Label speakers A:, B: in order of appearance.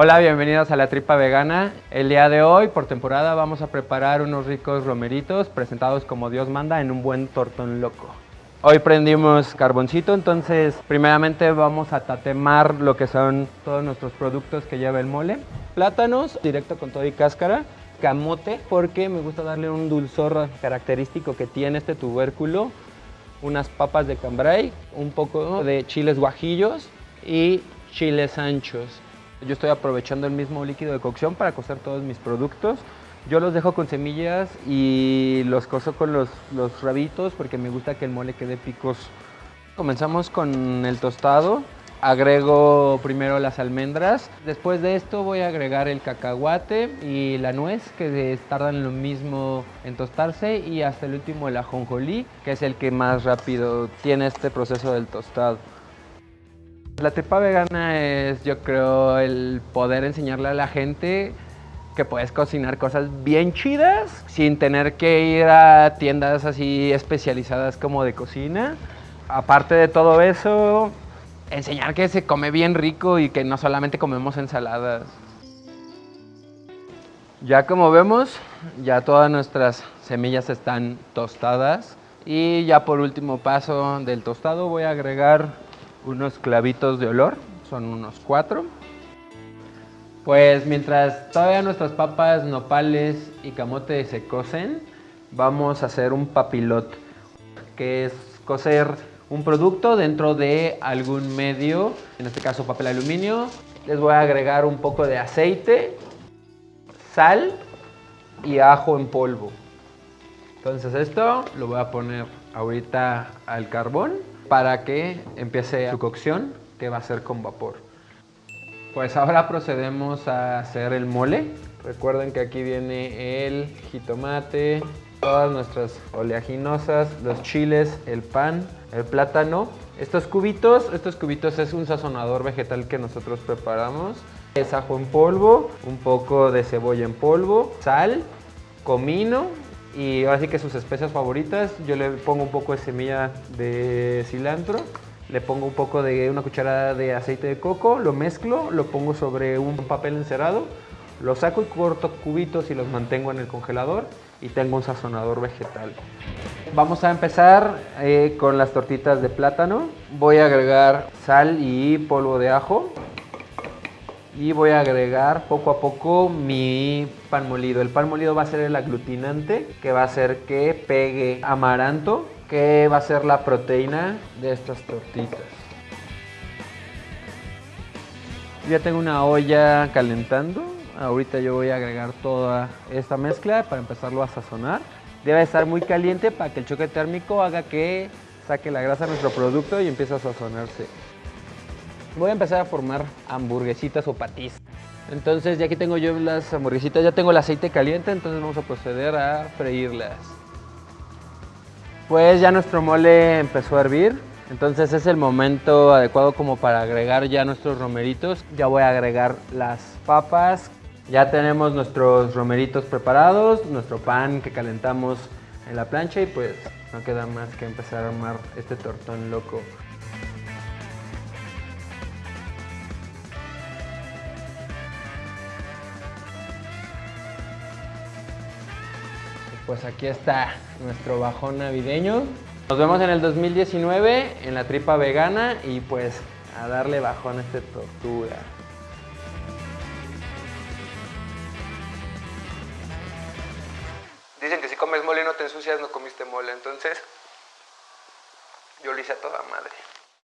A: Hola, bienvenidos a La Tripa Vegana. El día de hoy, por temporada, vamos a preparar unos ricos romeritos presentados como Dios manda en un buen tortón loco. Hoy prendimos carboncito, entonces primeramente vamos a tatemar lo que son todos nuestros productos que lleva el mole. Plátanos, directo con todo y cáscara. Camote, porque me gusta darle un dulzor característico que tiene este tubérculo. Unas papas de cambray, un poco de chiles guajillos y chiles anchos. Yo estoy aprovechando el mismo líquido de cocción para cocer todos mis productos. Yo los dejo con semillas y los cozo con los, los rabitos porque me gusta que el mole quede picoso. Comenzamos con el tostado. Agrego primero las almendras. Después de esto voy a agregar el cacahuate y la nuez que tardan lo mismo en tostarse y hasta el último el ajonjolí que es el que más rápido tiene este proceso del tostado. La tripa vegana es, yo creo, el poder enseñarle a la gente que puedes cocinar cosas bien chidas sin tener que ir a tiendas así especializadas como de cocina. Aparte de todo eso, enseñar que se come bien rico y que no solamente comemos ensaladas. Ya como vemos, ya todas nuestras semillas están tostadas. Y ya por último paso del tostado voy a agregar unos clavitos de olor, son unos cuatro. Pues mientras todavía nuestras papas, nopales y camote se cocen, vamos a hacer un papilot, que es cocer un producto dentro de algún medio, en este caso papel aluminio. Les voy a agregar un poco de aceite, sal y ajo en polvo. Entonces esto lo voy a poner ahorita al carbón para que empiece su cocción, que va a ser con vapor. Pues ahora procedemos a hacer el mole. Recuerden que aquí viene el jitomate, todas nuestras oleaginosas, los chiles, el pan, el plátano. Estos cubitos, estos cubitos es un sazonador vegetal que nosotros preparamos. Es ajo en polvo, un poco de cebolla en polvo, sal, comino, y así que sus especias favoritas, yo le pongo un poco de semilla de cilantro, le pongo un poco de una cucharada de aceite de coco, lo mezclo, lo pongo sobre un papel encerado, lo saco y corto cubitos y los mantengo en el congelador y tengo un sazonador vegetal. Vamos a empezar eh, con las tortitas de plátano. Voy a agregar sal y polvo de ajo y voy a agregar poco a poco mi pan molido. El pan molido va a ser el aglutinante que va a hacer que pegue amaranto, que va a ser la proteína de estas tortitas. Ya tengo una olla calentando. Ahorita yo voy a agregar toda esta mezcla para empezarlo a sazonar. Debe estar muy caliente para que el choque térmico haga que saque la grasa de nuestro producto y empiece a sazonarse voy a empezar a formar hamburguesitas o patís. Entonces ya aquí tengo yo las hamburguesitas, ya tengo el aceite caliente, entonces vamos a proceder a freírlas. Pues ya nuestro mole empezó a hervir, entonces es el momento adecuado como para agregar ya nuestros romeritos. Ya voy a agregar las papas. Ya tenemos nuestros romeritos preparados, nuestro pan que calentamos en la plancha y pues no queda más que empezar a armar este tortón loco. Pues aquí está nuestro bajón navideño. Nos vemos en el 2019 en la tripa vegana y pues a darle bajón a esta tortuga. Dicen que si comes mole y no te ensucias, no comiste mole, entonces yo lo hice a toda madre.